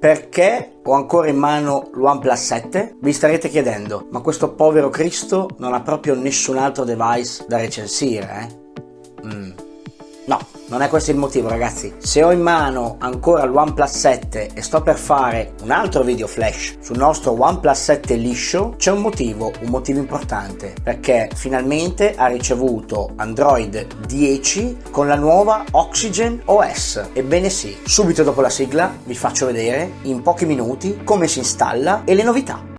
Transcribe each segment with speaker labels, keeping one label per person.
Speaker 1: Perché ho ancora in mano l'OnePlus 7? Vi starete chiedendo, ma questo povero Cristo non ha proprio nessun altro device da recensire, eh? No, non è questo il motivo ragazzi. Se ho in mano ancora l'OnePlus 7 e sto per fare un altro video flash sul nostro OnePlus 7 liscio, c'è un motivo, un motivo importante, perché finalmente ha ricevuto Android 10 con la nuova Oxygen OS. Ebbene sì, subito dopo la sigla vi faccio vedere in pochi minuti come si installa e le novità.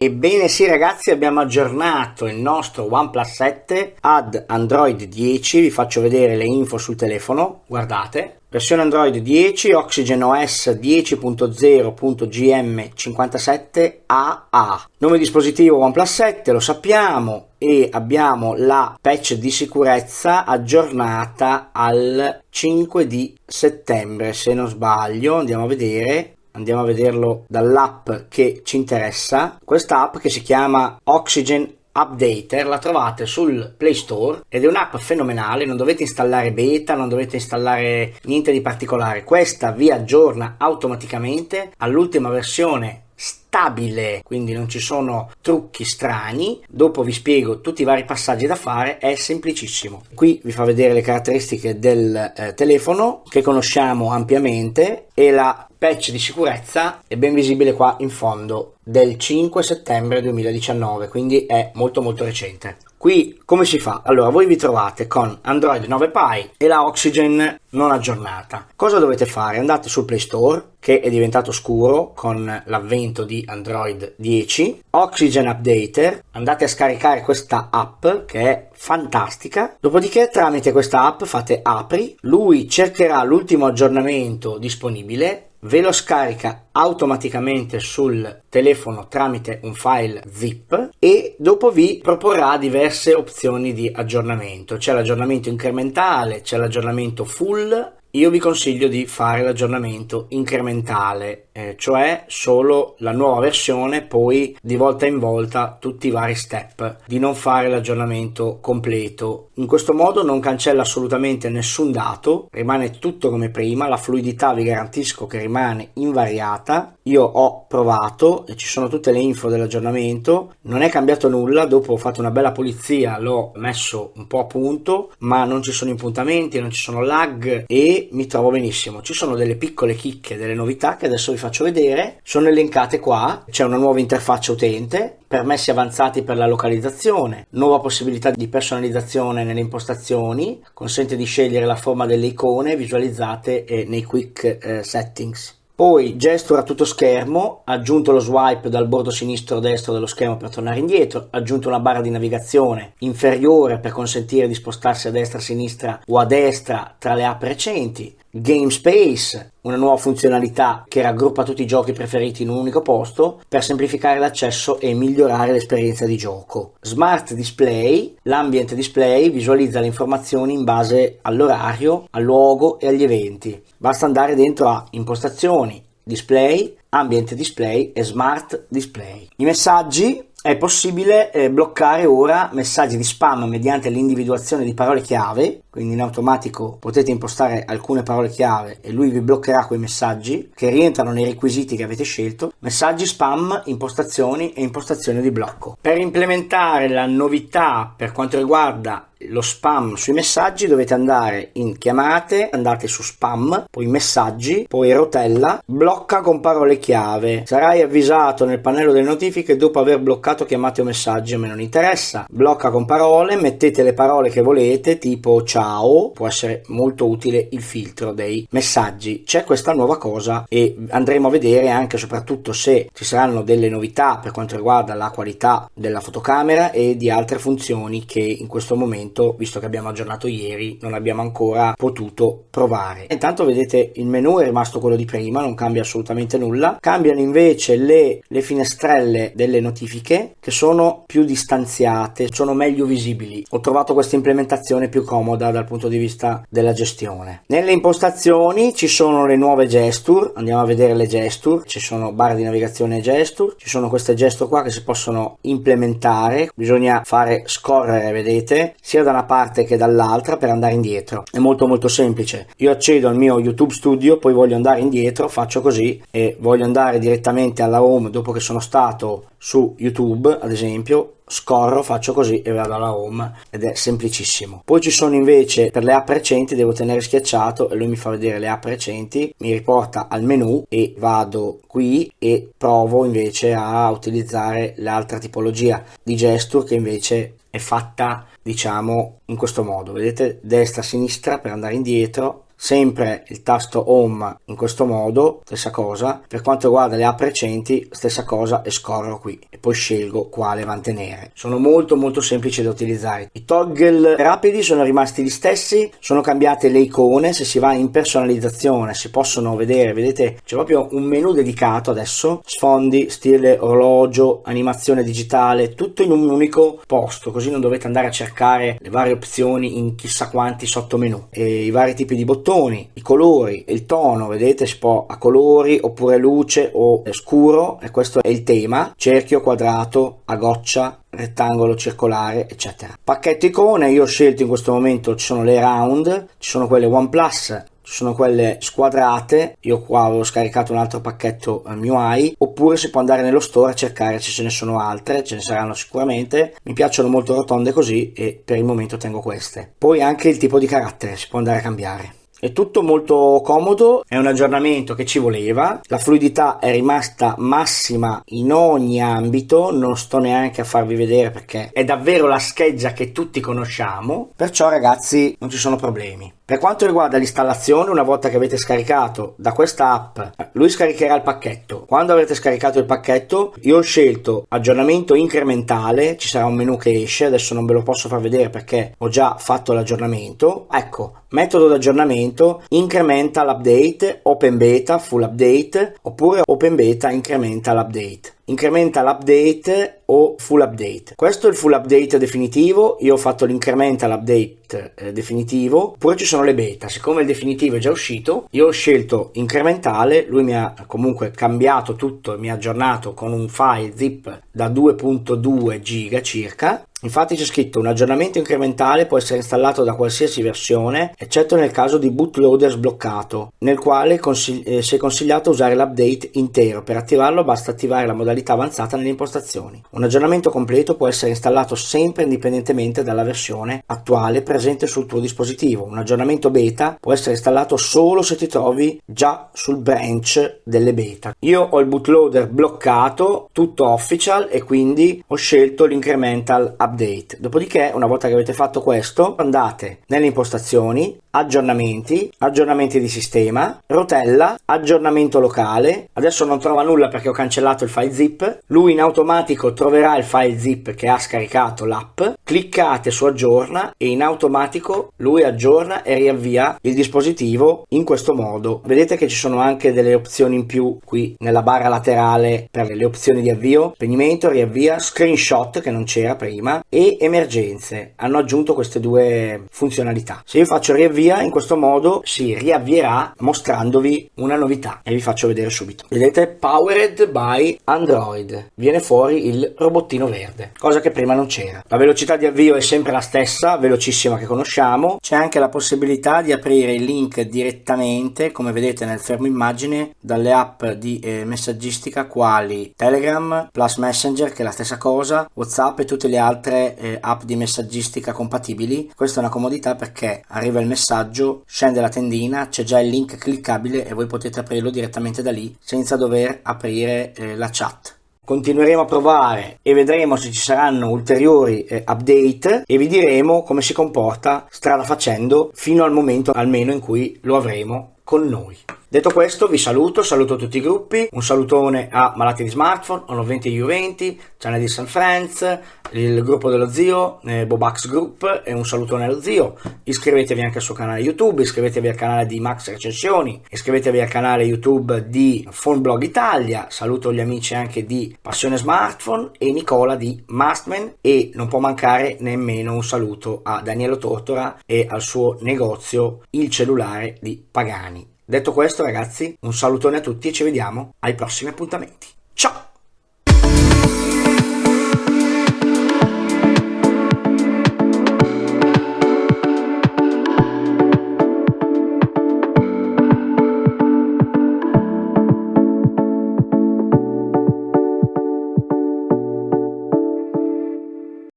Speaker 1: Ebbene sì ragazzi abbiamo aggiornato il nostro OnePlus 7 ad Android 10, vi faccio vedere le info sul telefono, guardate. Versione Android 10, Oxygen OS 10.0.gm57AA. Nome dispositivo OnePlus 7, lo sappiamo, e abbiamo la patch di sicurezza aggiornata al 5 di settembre, se non sbaglio, andiamo a vedere andiamo a vederlo dall'app che ci interessa. Questa app che si chiama Oxygen Updater la trovate sul Play Store ed è un'app fenomenale, non dovete installare beta, non dovete installare niente di particolare. Questa vi aggiorna automaticamente all'ultima versione stabile, quindi non ci sono trucchi strani. Dopo vi spiego tutti i vari passaggi da fare, è semplicissimo. Qui vi fa vedere le caratteristiche del eh, telefono che conosciamo ampiamente e la patch di sicurezza è ben visibile qua in fondo del 5 settembre 2019, quindi è molto molto recente. Qui come si fa? Allora voi vi trovate con Android 9 Pie e la Oxygen non aggiornata. Cosa dovete fare? Andate sul Play Store che è diventato scuro con l'avvento di Android 10, Oxygen Updater, andate a scaricare questa app che è fantastica, dopodiché tramite questa app fate apri, lui cercherà l'ultimo aggiornamento disponibile ve lo scarica automaticamente sul telefono tramite un file zip e dopo vi proporrà diverse opzioni di aggiornamento. C'è l'aggiornamento incrementale c'è l'aggiornamento full. Io vi consiglio di fare l'aggiornamento incrementale, eh, cioè solo la nuova versione, poi di volta in volta tutti i vari step, di non fare l'aggiornamento completo. In questo modo non cancella assolutamente nessun dato, rimane tutto come prima, la fluidità vi garantisco che rimane invariata. Io ho provato e ci sono tutte le info dell'aggiornamento, non è cambiato nulla, dopo ho fatto una bella pulizia, l'ho messo un po' a punto, ma non ci sono impuntamenti, non ci sono lag e mi trovo benissimo. Ci sono delle piccole chicche, delle novità che adesso vi faccio vedere, sono elencate qua, c'è una nuova interfaccia utente, permessi avanzati per la localizzazione, nuova possibilità di personalizzazione nelle impostazioni, consente di scegliere la forma delle icone visualizzate eh, nei quick eh, settings. Poi gesture a tutto schermo, aggiunto lo swipe dal bordo sinistro destro dello schermo per tornare indietro, aggiunto una barra di navigazione inferiore per consentire di spostarsi a destra, a sinistra o a destra tra le app recenti, Game Space, una nuova funzionalità che raggruppa tutti i giochi preferiti in un unico posto per semplificare l'accesso e migliorare l'esperienza di gioco. Smart Display, l'ambient display visualizza le informazioni in base all'orario, al luogo e agli eventi. Basta andare dentro a impostazioni, display, ambient display e smart display. I messaggi è possibile eh, bloccare ora messaggi di spam mediante l'individuazione di parole chiave, quindi in automatico potete impostare alcune parole chiave e lui vi bloccherà quei messaggi che rientrano nei requisiti che avete scelto, messaggi spam, impostazioni e impostazioni di blocco. Per implementare la novità per quanto riguarda lo spam sui messaggi dovete andare in chiamate, andate su spam, poi messaggi, poi rotella, blocca con parole chiave. Sarai avvisato nel pannello delle notifiche dopo aver bloccato chiamate o messaggi, a me non interessa. Blocca con parole, mettete le parole che volete, tipo ciao, può essere molto utile il filtro dei messaggi. C'è questa nuova cosa e andremo a vedere anche soprattutto se ci saranno delle novità per quanto riguarda la qualità della fotocamera e di altre funzioni che in questo momento momento, visto che abbiamo aggiornato ieri, non abbiamo ancora potuto provare. Intanto vedete il menu è rimasto quello di prima, non cambia assolutamente nulla. Cambiano invece le, le finestrelle delle notifiche che sono più distanziate, sono meglio visibili. Ho trovato questa implementazione più comoda dal punto di vista della gestione. Nelle impostazioni ci sono le nuove gesture, andiamo a vedere le gesture, ci sono barre di navigazione e gesture, ci sono queste gesture qua che si possono implementare, bisogna fare scorrere, vedete, sia da una parte che dall'altra per andare indietro. È molto molto semplice. Io accedo al mio YouTube Studio, poi voglio andare indietro, faccio così e voglio andare direttamente alla home dopo che sono stato su YouTube, ad esempio, scorro, faccio così e vado alla home ed è semplicissimo. Poi ci sono invece per le app recenti, devo tenere schiacciato e lui mi fa vedere le app recenti, mi riporta al menu e vado qui e provo invece a utilizzare l'altra tipologia di gesture che invece è fatta diciamo in questo modo. Vedete destra sinistra per andare indietro sempre il tasto home in questo modo stessa cosa. Per quanto riguarda le app recenti stessa cosa e scorro qui. E poi scelgo quale mantenere. Sono molto molto semplici da utilizzare. I toggle rapidi sono rimasti gli stessi sono cambiate le icone se si va in personalizzazione si possono vedere. Vedete c'è proprio un menu dedicato adesso. Sfondi stile orologio animazione digitale tutto in un unico posto. Così non dovete andare a cercare le varie opzioni in chissà quanti sottomenu. E i vari tipi di bottoni bottoni, i colori, il tono, vedete si può a colori oppure luce o scuro e questo è il tema, cerchio, quadrato, a goccia, rettangolo, circolare, eccetera. Pacchetto icone, io ho scelto in questo momento, ci sono le round, ci sono quelle OnePlus, ci sono quelle squadrate, io qua avevo scaricato un altro pacchetto eh, MIUI, oppure si può andare nello store a cercare se ce ne sono altre, ce ne saranno sicuramente, mi piacciono molto rotonde così e per il momento tengo queste. Poi anche il tipo di carattere si può andare a cambiare. È tutto molto comodo, è un aggiornamento che ci voleva, la fluidità è rimasta massima in ogni ambito, non sto neanche a farvi vedere perché è davvero la scheggia che tutti conosciamo, perciò ragazzi non ci sono problemi. Per quanto riguarda l'installazione, una volta che avete scaricato da questa app, lui scaricherà il pacchetto. Quando avrete scaricato il pacchetto, io ho scelto aggiornamento incrementale, ci sarà un menu che esce, adesso non ve lo posso far vedere perché ho già fatto l'aggiornamento. Ecco, metodo d'aggiornamento, incrementa l'update, open beta, full update, oppure open beta incrementa l'update incrementa l'update o full update. Questo è il full update definitivo, io ho fatto l'incremental update eh, definitivo, poi ci sono le beta, siccome il definitivo è già uscito, io ho scelto incrementale, lui mi ha comunque cambiato tutto mi ha aggiornato con un file zip da 2.2 giga circa Infatti c'è scritto un aggiornamento incrementale può essere installato da qualsiasi versione, eccetto nel caso di bootloader sbloccato, nel quale consigli- eh, si è consigliato usare l'update intero. Per attivarlo basta attivare la modalità avanzata nelle impostazioni. Un aggiornamento completo può essere installato sempre indipendentemente dalla versione attuale presente sul tuo dispositivo. Un aggiornamento beta può essere installato solo se ti trovi già sul branch delle beta. Io ho il bootloader bloccato, tutto official e quindi ho scelto l'incremental update update. Dopodiché, una volta che avete fatto questo, andate nelle impostazioni, aggiornamenti, aggiornamenti di sistema, rotella, aggiornamento locale. Adesso non trova nulla perché ho cancellato il file zip. Lui in automatico troverà il file zip che ha scaricato l'app. Cliccate su aggiorna e in automatico lui aggiorna e riavvia il dispositivo in questo modo. Vedete che ci sono anche delle opzioni in più qui nella barra laterale per le opzioni di avvio, spegnimento, riavvia, screenshot che non c'era prima e emergenze. Hanno aggiunto queste due funzionalità. Se io faccio riavvia via in questo modo si riavvierà mostrandovi una novità e vi faccio vedere subito. Vedete? Powered by android. Viene fuori il robottino verde cosa che prima non c'era. La velocità di avvio è sempre la stessa velocissima che conosciamo. C'è anche la possibilità di aprire il link direttamente come vedete nel fermo immagine dalle app di eh, messaggistica quali telegram plus messenger che è la stessa cosa whatsapp e tutte le altre eh, app di messaggistica compatibili. Questa è una comodità perché arriva il messaggio messaggio, scende la tendina, c'è già il link cliccabile e voi potete aprirlo direttamente da lì senza dover aprire eh, la chat. Continueremo a provare e vedremo se ci saranno ulteriori eh, update e vi diremo come si comporta strada facendo fino al momento almeno in cui lo avremo con noi. Detto questo vi saluto, saluto tutti i gruppi, un salutone a Malati di Smartphone, Ono 20 U20, Channel di San Friends, il gruppo dello zio, eh, Bobax Group e un salutone allo zio. Iscrivetevi anche al suo canale YouTube, iscrivetevi al canale di Max Recensioni, iscrivetevi al canale YouTube di Phoneblog Italia, saluto gli amici anche di Passione Smartphone e Nicola di Mastman e non può mancare nemmeno un saluto a Daniele Tortora e al suo negozio Il Cellulare di Pagani. Detto questo ragazzi, un salutone a tutti e ci vediamo ai prossimi appuntamenti.